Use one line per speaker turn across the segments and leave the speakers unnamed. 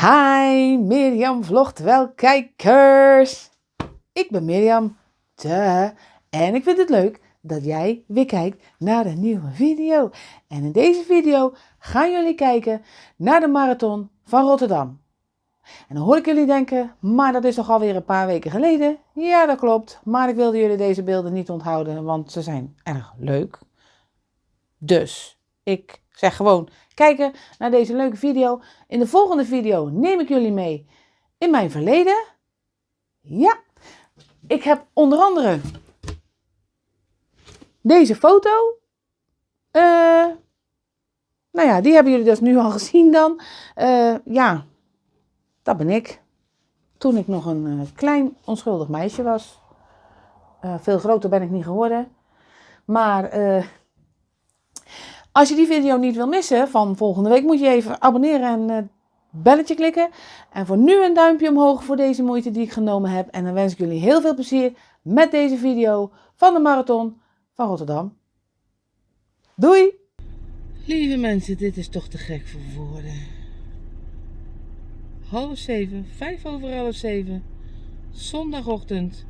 Hi, Mirjam vlogt wel kijkers. Ik ben Mirjam, duh. en ik vind het leuk dat jij weer kijkt naar een nieuwe video. En in deze video gaan jullie kijken naar de marathon van Rotterdam. En dan hoor ik jullie denken, maar dat is toch alweer een paar weken geleden? Ja, dat klopt, maar ik wilde jullie deze beelden niet onthouden, want ze zijn erg leuk. Dus, ik zeg gewoon kijken naar deze leuke video. In de volgende video neem ik jullie mee in mijn verleden. Ja, ik heb onder andere deze foto. Uh, nou ja, die hebben jullie dus nu al gezien dan. Uh, ja, dat ben ik. Toen ik nog een uh, klein onschuldig meisje was. veel groter ben ik niet geworden. Maar als je die video niet wil missen van volgende week, moet je even abonneren en belletje klikken. En voor nu een duimpje omhoog voor deze moeite die ik genomen heb. En dan wens ik jullie heel veel plezier met deze video van de marathon van Rotterdam. Doei! Lieve mensen, dit is toch te gek voor woorden. Half zeven, vijf over half zeven, zondagochtend.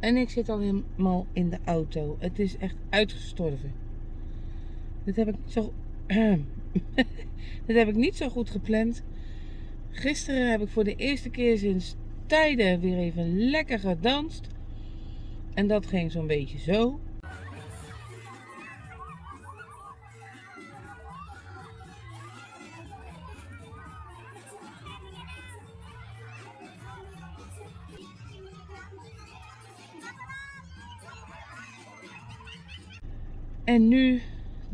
En ik zit al helemaal in de auto. Het is echt uitgestorven. Dit heb ik zo. Dit heb ik niet zo goed gepland. Gisteren heb ik voor de eerste keer sinds tijden weer even lekker gedanst. En dat ging zo'n beetje zo. En nu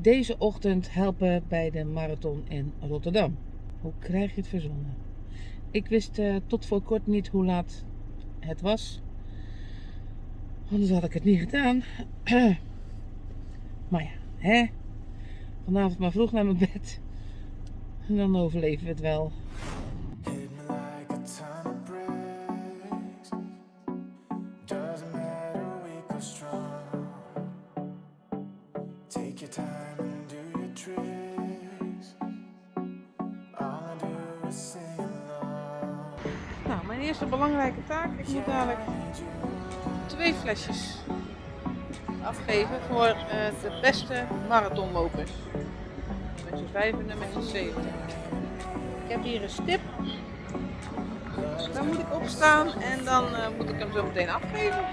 deze ochtend helpen bij de marathon in Rotterdam. Hoe krijg je het verzonnen? Ik wist uh, tot voor kort niet hoe laat het was. Anders had ik het niet gedaan. maar ja, hè? Vanavond maar vroeg naar mijn bed. En dan overleven we het wel. Eerste belangrijke taak. Ik moet dadelijk twee flesjes afgeven voor uh, de beste marathonlopers. Nummer 5 en nummer 70. Ik heb hier een stip. Daar moet ik op staan en dan uh, moet ik hem zo meteen afgeven.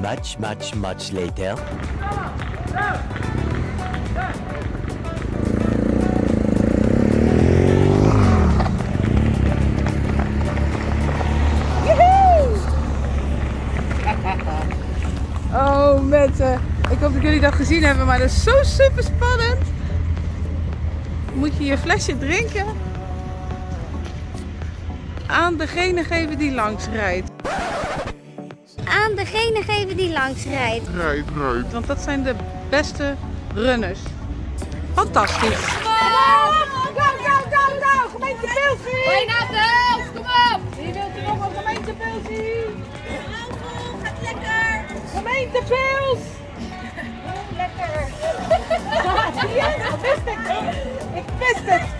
Much, much, much later.
Oh mensen, ik hoop dat jullie dat gezien hebben, maar dat is zo super spannend. Moet je je flesje drinken aan degene geven die langs rijdt
aan degene geven die langs rijdt.
Rijdt, rijdt. Want dat zijn de beste runners. Fantastisch.
Kom op! Go, go, go, go! Gemeente Pilsie!
Bijna de kom op!
Wie wilt er nog een gemeente Pilsie?
gaat lekker!
Gemeente Pils!
Lekker!
Ja, ik wist het! Ik wist het!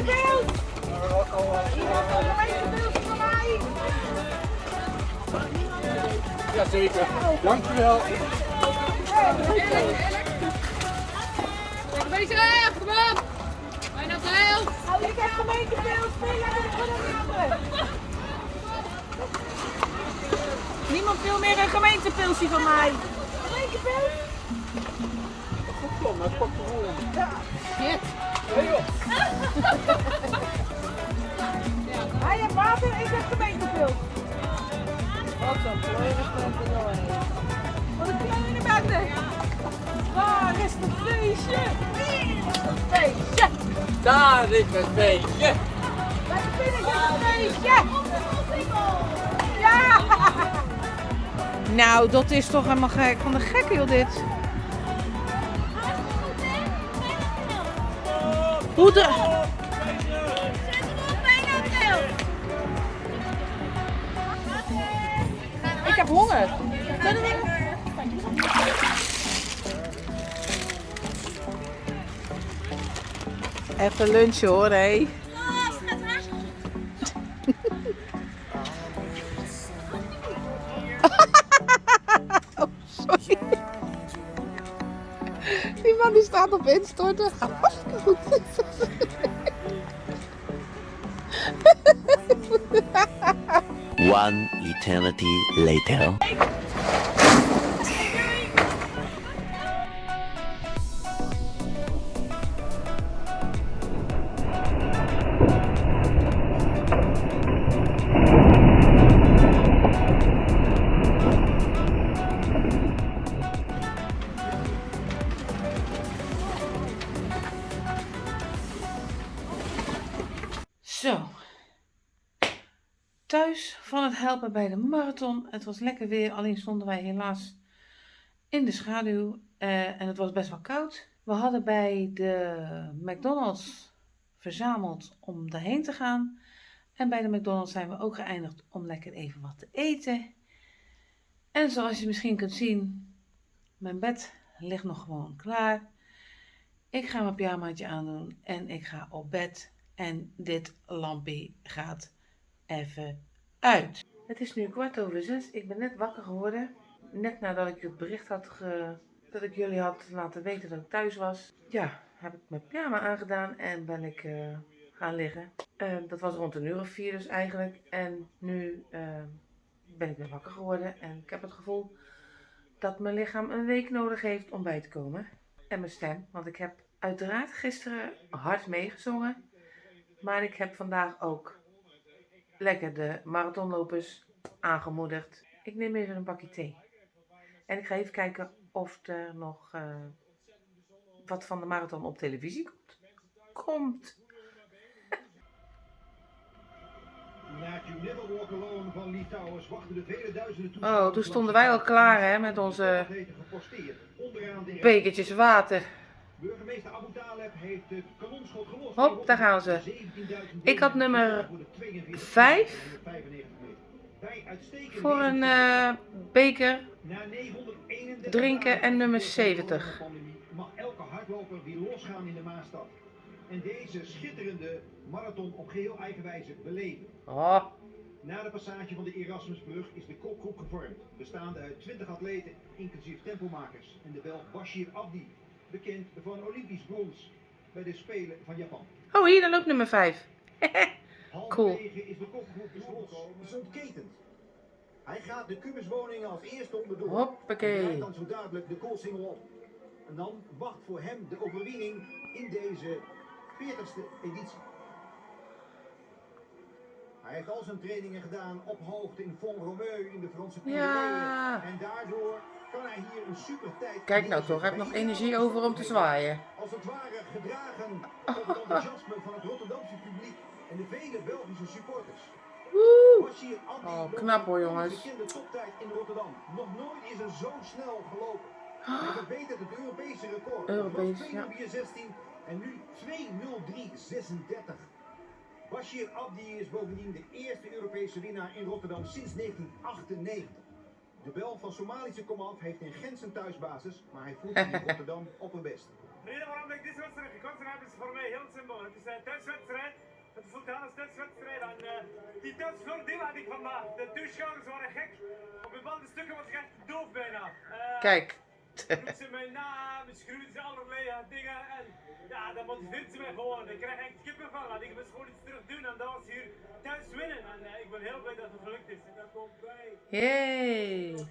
Gemeentebeeld! Iemand van gemeentebeeld van mij!
Jazeker, dankjewel.
Lekker bezig, kom op! Bijna op de helft!
Ik heb gemeentebeeld, spelen en Niemand wil meer een gemeentepilsje van mij. Gemeentepils?
Goed plan, maar pak de rol.
Ja.
Shit.
Hij heeft water, ik heb gemeentepils. Wat een. Wat een kleine bende. Waar is het feestje? Feestje.
Daar is het feestje.
Lekker binnen, een feestje. Ja. Nou, dat is toch helemaal gek. Van de gekke joh dit. Hoe de... Ik heb honger. Even lunchen hoor, hé. Sorry. Die man die staat op instorten. Hartstikke goed.
One eternity later.
Thuis van het helpen bij de marathon. Het was lekker weer, alleen stonden wij helaas in de schaduw eh, en het was best wel koud. We hadden bij de McDonald's verzameld om daarheen te gaan. En bij de McDonald's zijn we ook geëindigd om lekker even wat te eten. En zoals je misschien kunt zien, mijn bed ligt nog gewoon klaar. Ik ga mijn pyjamaatje aandoen en ik ga op bed. En dit lampje gaat even uit. Het is nu kwart over zes. Ik ben net wakker geworden. Net nadat ik het bericht had dat ik jullie had laten weten dat ik thuis was. Ja, heb ik mijn pyjama aangedaan en ben ik eh, gaan liggen. Eh, dat was rond een uur of vier dus eigenlijk. En nu eh, ben ik weer wakker geworden. En ik heb het gevoel dat mijn lichaam een week nodig heeft om bij te komen. En mijn stem, want ik heb uiteraard gisteren hard meegezongen. Maar ik heb vandaag ook lekker de marathonlopers aangemoedigd. Ik neem even een bakje thee. En ik ga even kijken of er nog eh, wat van de marathon op televisie komt. Komt. Oh, toen stonden wij al klaar hè, met onze bekertjes water.
Burgemeester Abu Taleb heeft het kanonschot gelost.
Hop, daar gaan ze.
17.000
Ik had nummer
voor de 42
vijf
95 meter. Bij uitstekende
voor een eh, beker
Na 931
drinken en nummer
van de
70.
coronapandemie mag elke hardloper weer losgaan in de Maastad. En deze schitterende marathon op geheel eigen wijze beleven.
Oh,
Na de passage van de Erasmusbrug is de kopgroep gevormd, bestaande uit 20 atleten, inclusief tempomakers, en de Belg Bashir Abdi, bekend van Olympisch brons bij de Spelen van Japan.
oh hier, dan loopt nummer 5. Cool.
Is de kopgroep dus ontketend. Hij gaat de kubuswoningen als eerste onderdoor.
Hoppakee.
En dan zo dadelijk de koolsingel op. En dan wacht voor hem de overwinning in deze 40ste editie. Hij heeft al zijn trainingen gedaan op hoogte in Font-Romeu in de Franse Pyreneeën.
Ja.
En daardoor kan hij hier een super tijd
Kijk nou toch, hij heeft nog energie over om te zwaaien.
Als het ware gedragen door het enthousiasme van het Rotterdamse publiek en de vele Belgische supporters.
Woe! Oh, knap hoor,
een
jongens.
Bekende toptijd in Rotterdam. Nog nooit is er zo snel gelopen. Hij verbetert het Europese record.
Europees, ja.
loopt 2.04.16 en nu 2.03.36. Bashir Abdi is bovendien de eerste Europese winnaar in Rotterdam sinds 1998. De Bel van Somalische komaf heeft in Gent zijn thuisbasis, maar hij voelt zich in Rotterdam op een best.
De reden waarom ik deze wedstrijd gekozen heb is voor mij heel simpel. Het is een thuiswedstrijd. Het voelt aan als thuiswedstrijd. En uh, die thuisvoordeel had ik vandaag. De toeschouwers waren gek. Op bepaalde stukken was ik echt doof bijna. Uh,
Kijk.
Roept ze mij na, beschreeuwt ze allerlei uh, dingen. En ja, dat motiveert ze mij gewoon. Ik krijg echt kippenvel. En ik moest gewoon iets terug doen. En dat was hier thuis winnen. En uh, ik ben heel blij dat het gelukt is. En dat komt bij.
Yay.